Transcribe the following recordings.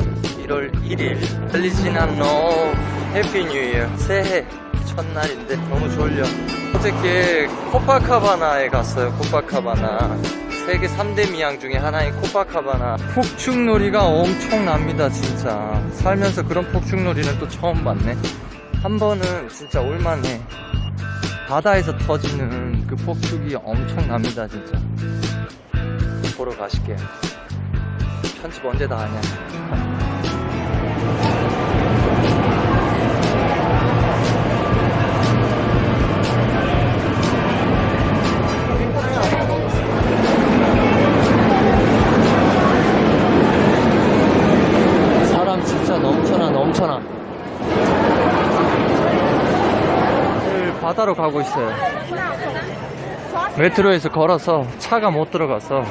1월 1일 Feliz Ano Happy New Year 새해 첫날인데 너무 졸려. 어저께 코파카바나에 갔어요 코파카바나. 세계 3대 미항 중에 하나인 코파카바나. 폭죽놀이가 엄청납니다 진짜. 살면서 그런 폭죽놀이는 또 처음 봤네. 한 번은 진짜 올만해. 바다에서 터지는 그 폭죽이 엄청납니다 진짜. 보러 가실게요 편집 언제 다 하냐? 사람 진짜 넘쳐나 넘쳐나. 바다로 가고 있어요. 메트로에서 걸어서 차가 못 들어가서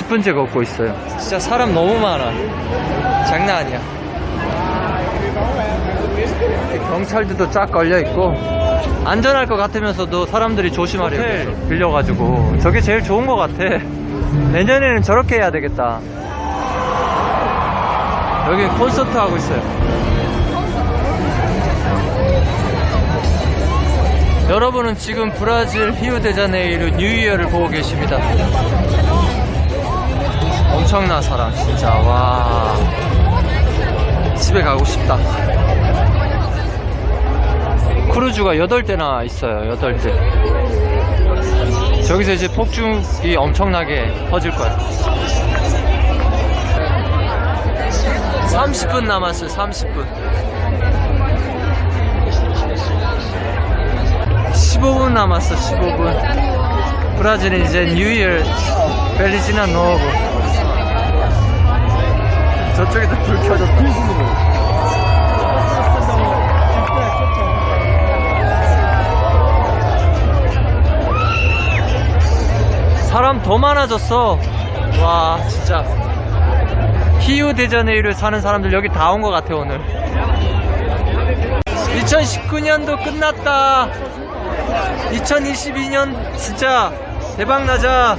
10분째 걷고 있어요. 진짜 사람 너무 많아. 장난 아니야. 경찰들도 쫙 걸려있고 안전할 것 같으면서도 사람들이 조심하려고 해서 빌려가지고. 저게 제일 좋은 것 같아. 내년에는 저렇게 해야 되겠다. 여기 콘서트 하고 있어요. 여러분은 지금 브라질 히우데자네이루 New Year를 보고 계십니다 엄청난 사람 진짜. 와. 집에 가고 싶다. 크루즈가 8대나 있어요 8대. 저기서 이제 폭죽이 엄청나게 터질 거야. 30분 남았어요 30분. 15분 남았어 15분. 브라질은 이제 뉴이얼 벨리지나 노브 저쪽에도 불 켜졌다. 사람 더 많아졌어. 와 진짜. 히우데자네이를 사는 사람들 여기 다 온 것 같아 오늘. 2019년도 끝났다. 2022년 진짜 대박 나자